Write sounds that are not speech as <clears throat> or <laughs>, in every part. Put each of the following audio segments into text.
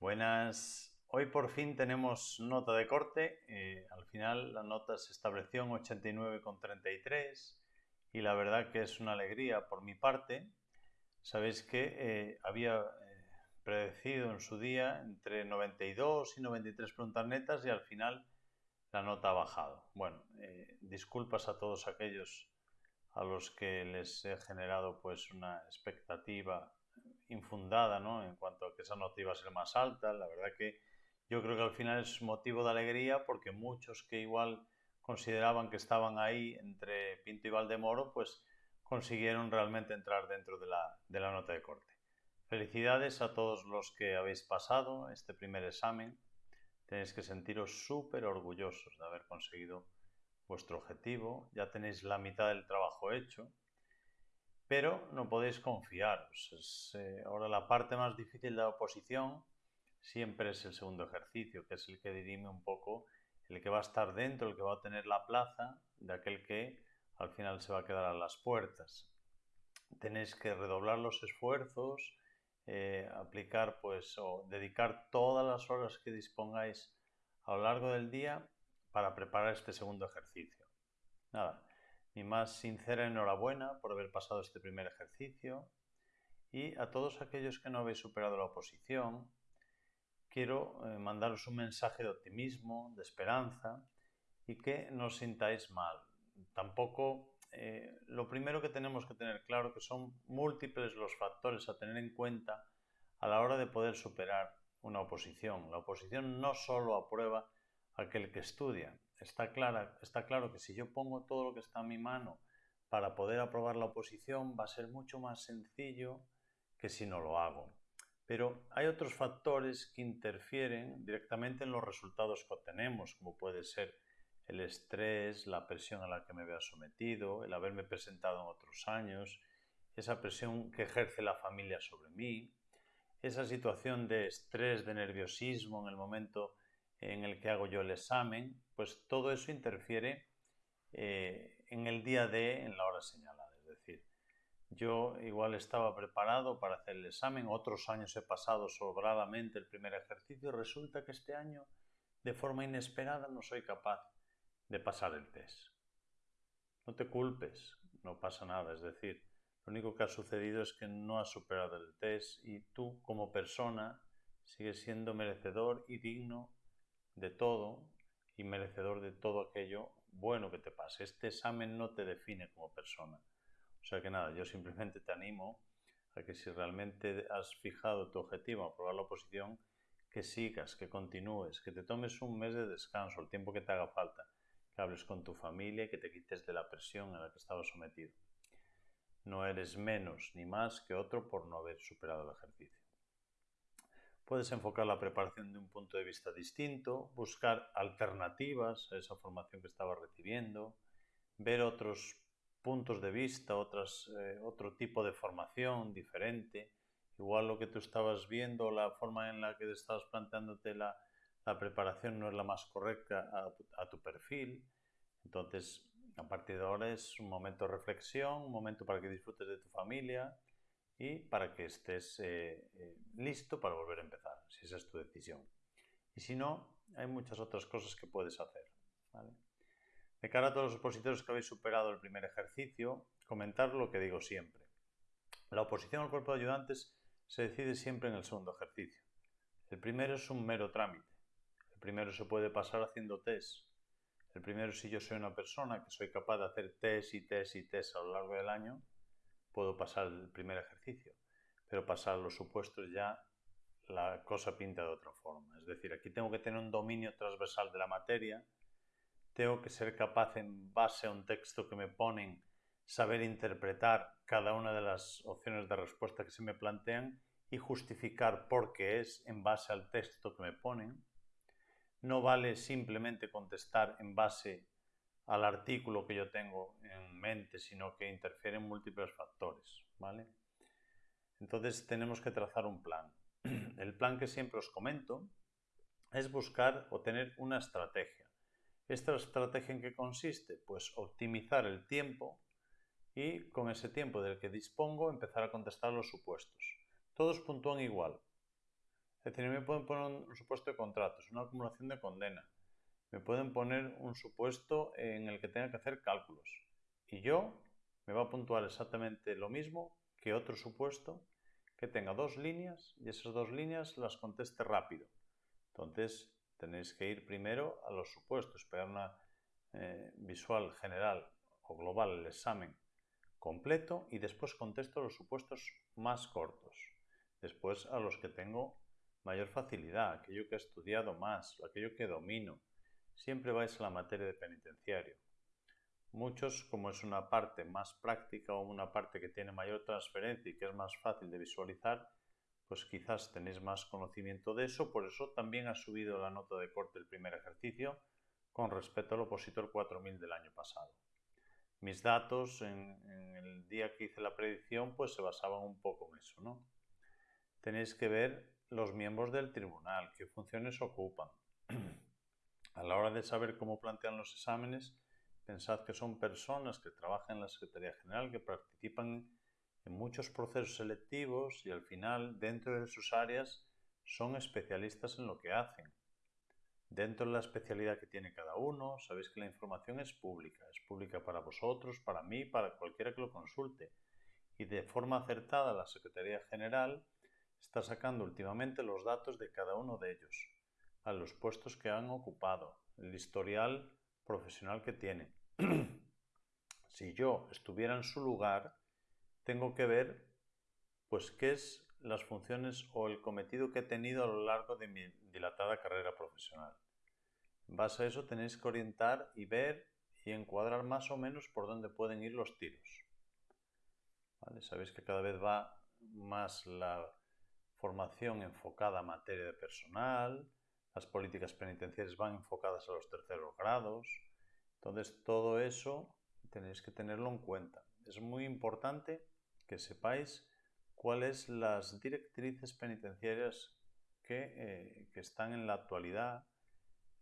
Buenas. Hoy por fin tenemos nota de corte. Eh, al final la nota se estableció en 89,33 y la verdad que es una alegría por mi parte. Sabéis que eh, había eh, predecido en su día entre 92 y 93 preguntas netas y al final la nota ha bajado. Bueno, disculpas a todos aquellos a los que les he generado pues una expectativa infundada ¿no? en cuanto a que esa nota iba a ser más alta. La verdad que yo creo que al final es motivo de alegría porque muchos que igual consideraban que estaban ahí entre Pinto y Valdemoro, pues consiguieron realmente entrar dentro de la, de la nota de corte. Felicidades a todos los que habéis pasado este primer examen. Tenéis que sentiros súper orgullosos de haber conseguido vuestro objetivo. Ya tenéis la mitad del trabajo hecho pero no podéis confiaros. Eh, ahora la parte más difícil de la oposición siempre es el segundo ejercicio, que es el que dirime un poco, el que va a estar dentro, el que va a tener la plaza de aquel que al final se va a quedar a las puertas. Tenéis que redoblar los esfuerzos, eh, aplicar pues o dedicar todas las horas que dispongáis a lo largo del día para preparar este segundo ejercicio. Nada, mi más sincera enhorabuena por haber pasado este primer ejercicio y a todos aquellos que no habéis superado la oposición, quiero eh, mandaros un mensaje de optimismo, de esperanza y que no os sintáis mal. Tampoco eh, lo primero que tenemos que tener claro que son múltiples los factores a tener en cuenta a la hora de poder superar una oposición. La oposición no solo aprueba aquel que estudia, está, clara, está claro que si yo pongo todo lo que está en mi mano para poder aprobar la oposición, va a ser mucho más sencillo que si no lo hago. Pero hay otros factores que interfieren directamente en los resultados que obtenemos, como puede ser el estrés, la presión a la que me vea sometido, el haberme presentado en otros años, esa presión que ejerce la familia sobre mí, esa situación de estrés, de nerviosismo en el momento en el que hago yo el examen, pues todo eso interfiere eh, en el día de, en la hora señalada. Es decir, yo igual estaba preparado para hacer el examen, otros años he pasado sobradamente el primer ejercicio resulta que este año, de forma inesperada, no soy capaz de pasar el test. No te culpes, no pasa nada, es decir, lo único que ha sucedido es que no has superado el test y tú como persona sigues siendo merecedor y digno de todo y merecedor de todo aquello bueno que te pase. Este examen no te define como persona. O sea que nada, yo simplemente te animo a que si realmente has fijado tu objetivo, aprobar la oposición, que sigas, que continúes, que te tomes un mes de descanso, el tiempo que te haga falta, que hables con tu familia que te quites de la presión a la que estabas sometido. No eres menos ni más que otro por no haber superado el ejercicio. Puedes enfocar la preparación de un punto de vista distinto, buscar alternativas a esa formación que estabas recibiendo, ver otros puntos de vista, eh, otro tipo de formación diferente. Igual lo que tú estabas viendo, la forma en la que estabas planteándote la, la preparación no es la más correcta a tu, a tu perfil. Entonces, a partir de ahora es un momento de reflexión, un momento para que disfrutes de tu familia, y para que estés eh, eh, listo para volver a empezar, si esa es tu decisión. Y si no, hay muchas otras cosas que puedes hacer. De cara a todos los opositores que habéis superado el primer ejercicio, comentar lo que digo siempre. La oposición al cuerpo de ayudantes se decide siempre en el segundo ejercicio. El primero es un mero trámite. El primero se puede pasar haciendo test. El primero, si yo soy una persona que soy capaz de hacer test y test y test a lo largo del año, puedo pasar el primer ejercicio, pero pasar los supuestos ya la cosa pinta de otra forma. Es decir, aquí tengo que tener un dominio transversal de la materia, tengo que ser capaz en base a un texto que me ponen, saber interpretar cada una de las opciones de respuesta que se me plantean y justificar por qué es en base al texto que me ponen. No vale simplemente contestar en base al artículo que yo tengo en mente, sino que interfieren múltiples factores, ¿vale? Entonces tenemos que trazar un plan. <clears throat> El plan que siempre os comento es buscar o tener una estrategia. ¿Esta estrategia en qué consiste? Pues optimizar el tiempo y con ese tiempo del que dispongo empezar a contestar los supuestos. Todos puntúan igual. Es decir, me pueden poner un supuesto de contratos, una acumulación de condena. Me pueden poner un supuesto en el que tenga que hacer cálculos. Y yo me va a puntuar exactamente lo mismo que otro supuesto que tenga dos líneas y esas dos líneas las conteste rápido. Entonces tenéis que ir primero a los supuestos, pegar una eh, visual general o global el examen completo y después contesto los supuestos más cortos. Después a los que tengo mayor facilidad, aquello que he estudiado más, aquello que domino. Siempre vais a la materia de penitenciario. Muchos, como es una parte más práctica o una parte que tiene mayor transferencia y que es más fácil de visualizar, pues quizás tenéis más conocimiento de eso, por eso también ha subido la nota de corte el primer ejercicio con respecto al opositor 4000 del año pasado. Mis datos en, el día que hice la predicción pues se basaban un poco en eso, ¿no? Tenéis que ver los miembros del tribunal, qué funciones ocupan. <clears throat> A la hora de saber cómo plantean los exámenes, pensad que son personas que trabajan en la Secretaría General, que participan en muchos procesos selectivos y al final, dentro de sus áreas, son especialistas en lo que hacen. Dentro de la especialidad que tiene cada uno, sabéis que la información es pública, es pública para vosotros, para mí, para cualquiera que lo consulte. Y de forma acertada la Secretaría General está sacando últimamente los datos de cada uno de ellos, a los puestos que han ocupado, el historial profesional que tiene. <clears throat> si yo estuviera en su lugar, tengo que ver pues qué es las funciones o el cometido que he tenido a lo largo de mi dilatada carrera profesional. En base a eso tenéis que orientar y ver y encuadrar más o menos por dónde pueden ir los tiros. Sabéis que cada vez va más la formación enfocada a materia de personal, las políticas penitenciarias van enfocadas a los terceros grados. Entonces todo eso tenéis que tenerlo en cuenta. Es muy importante que sepáis cuáles las directrices penitenciarias eh, que, están en la actualidad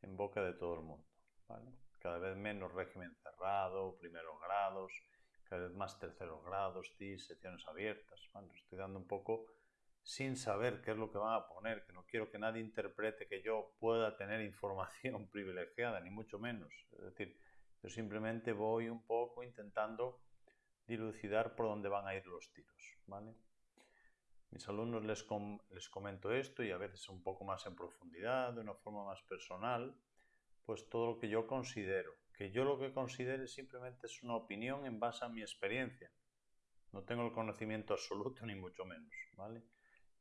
en boca de todo el mundo. Cada vez menos régimen cerrado, primeros grados, cada vez más terceros grados, TIS, secciones abiertas. estoy dando un poco sin saber qué es lo que van a poner, que no quiero que nadie interprete que yo pueda tener información <laughs> privilegiada, ni mucho menos. Es decir, yo simplemente voy un poco intentando dilucidar por dónde van a ir los tiros. ¿vale? mis alumnos les, les comento esto y a veces un poco más en profundidad, de una forma más personal, pues todo lo que yo considero. Que yo lo que considere simplemente es una opinión en base a mi experiencia. No tengo el conocimiento absoluto <laughs> ni mucho menos, ¿vale?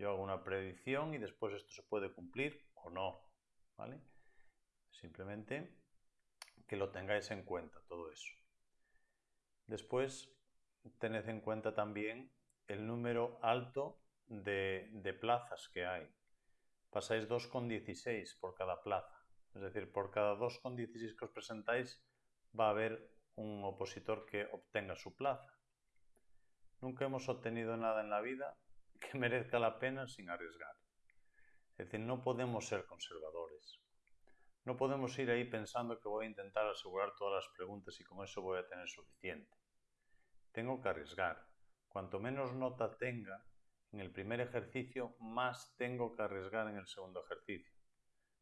Yo hago una predicción y después esto se puede cumplir o no, ¿vale? Simplemente que lo tengáis en cuenta todo eso. Después, tened en cuenta también el número alto de, plazas que hay. Pasáis 2,16 por cada plaza. Es decir, por cada 2,16 que os presentáis va a haber un opositor que obtenga su plaza. Nunca hemos obtenido nada en la vida <laughs> que merezca la pena sin arriesgar. Es decir, no podemos ser conservadores. No podemos ir ahí pensando que voy a intentar asegurar todas las preguntas y con eso voy a tener suficiente. Tengo que arriesgar. Cuanto menos nota tenga, en el primer ejercicio, más tengo que arriesgar en el segundo ejercicio.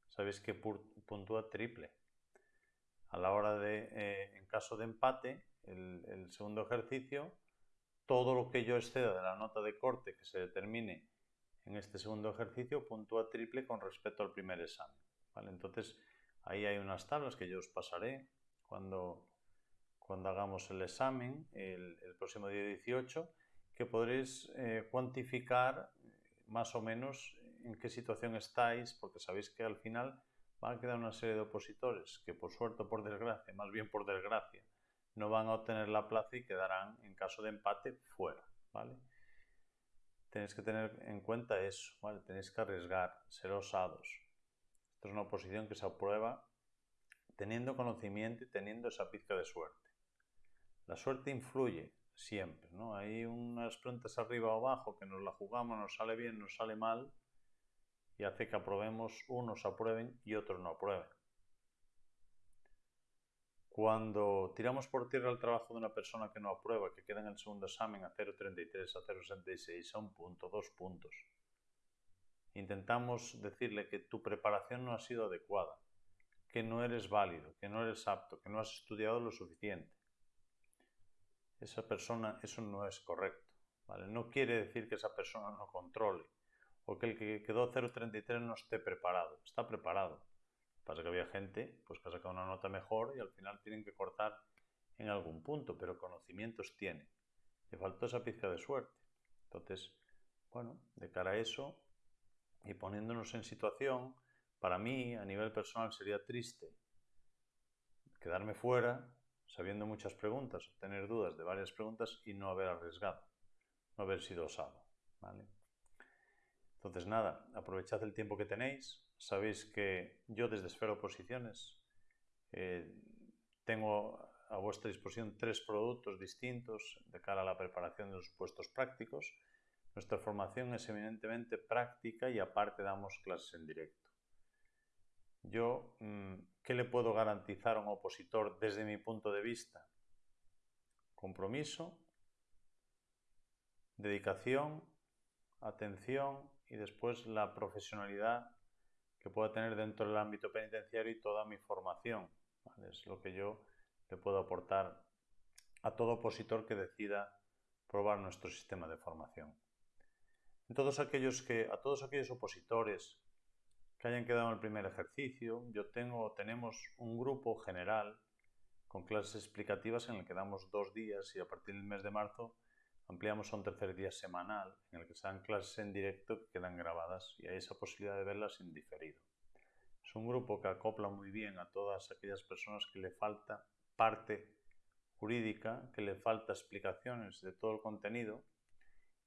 Sabéis que puntúa triple. A la hora de, eh, en caso de empate, el, el, segundo ejercicio, todo lo que yo exceda de la nota de corte que se determine en este segundo ejercicio puntúa triple con respecto al primer examen. ¿vale? Entonces, ahí hay unas tablas que yo os pasaré cuando, cuando hagamos el examen el, próximo día 18 que podréis eh, cuantificar más o menos en qué situación estáis, porque sabéis que al final van a quedar una serie de opositores que por suerte o por desgracia, más bien por desgracia, no van a obtener la plaza y quedarán en caso de empate fuera, ¿vale? Tenéis que tener en cuenta eso, ¿vale? Tenéis que arriesgar, ser osados. Esto es una oposición que se aprueba teniendo conocimiento y teniendo esa pizca de suerte. La suerte influye, siempre, ¿no? Hay unas preguntas arriba o abajo que nos la jugamos, nos sale bien, nos sale mal y hace que aprobemos, unos aprueben y otros no aprueben. Cuando tiramos por tierra el trabajo de una persona que no aprueba, que queda en el segundo examen a 0,33, a 0,66, a un punto, dos puntos, intentamos decirle que tu preparación no ha sido adecuada, que no eres válido, que no eres apto, que no has estudiado lo suficiente. Esa persona, eso no es correcto. ¿vale? No quiere decir que esa persona no controle o que el que quedó 0.33 no esté preparado. Está preparado. Pasa que había gente pues, que ha sacado una nota mejor y al final tienen que cortar en algún punto, pero conocimientos tiene. Le faltó esa pizca de suerte. Entonces, bueno, de cara a eso y poniéndonos en situación, para mí a nivel personal sería triste quedarme fuera sabiendo muchas preguntas, tener dudas de varias preguntas y no haber arriesgado, no haber sido osado. ¿vale? Entonces, nada, aprovechad el tiempo que tenéis. Sabéis que yo desde Esfera Oposiciones eh, tengo a vuestra disposición tres productos distintos de cara a la preparación de los puestos prácticos. Nuestra formación es eminentemente práctica y aparte damos clases en directo. Yo, mm, ¿qué le puedo garantizar a un opositor desde mi punto de vista? Compromiso, dedicación, atención y después la profesionalidad que pueda tener dentro del ámbito penitenciario y toda mi formación. Es lo que yo le puedo aportar a todo opositor que decida probar nuestro sistema de formación. a todos aquellos opositores que hayan quedado en el primer ejercicio, yo tengo, tenemos un grupo general con clases explicativas en el que damos dos días y a partir del mes de marzo ampliamos a un tercer día semanal en el que se dan clases en directo que quedan grabadas y hay esa posibilidad de verlas en diferido. Es un grupo que acopla muy bien a todas aquellas personas que le falta parte jurídica, que le falta explicaciones de todo el contenido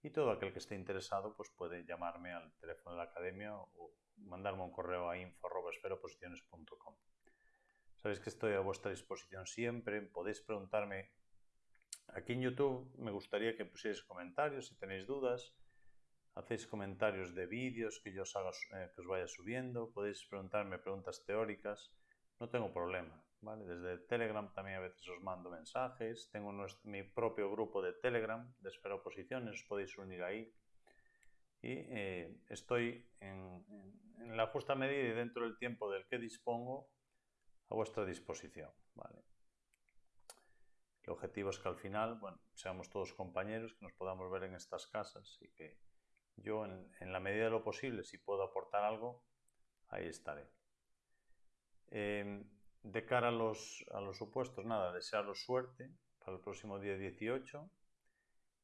y todo aquel que esté interesado pues puede llamarme al teléfono de la academia o mandarme un correo a info.esferoposiciones.com. Sabéis que estoy a vuestra disposición siempre, podéis preguntarme Aquí en YouTube me gustaría que pusierais comentarios si tenéis dudas. Hacéis comentarios de vídeos que yo os, haga, eh, que os vaya subiendo. Podéis preguntarme preguntas teóricas. No tengo problema. ¿vale? Desde Telegram también a veces os mando mensajes. Tengo mi propio grupo de Telegram de Esfera Oposiciones. Os podéis unir ahí. Y eh, estoy en, en, la justa medida y dentro del tiempo del que dispongo a vuestra disposición. ¿vale? El objetivo es que al final, bueno, seamos todos compañeros, que nos podamos ver en estas casas y que yo, en, la medida de lo posible, si puedo aportar algo, ahí estaré. Em, de cara a los, a los supuestos, nada, desearos suerte para el próximo día 18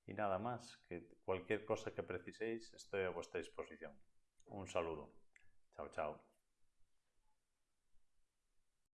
y nada más, que cualquier cosa que preciséis estoy a vuestra disposición. Un saludo. Chao, chao.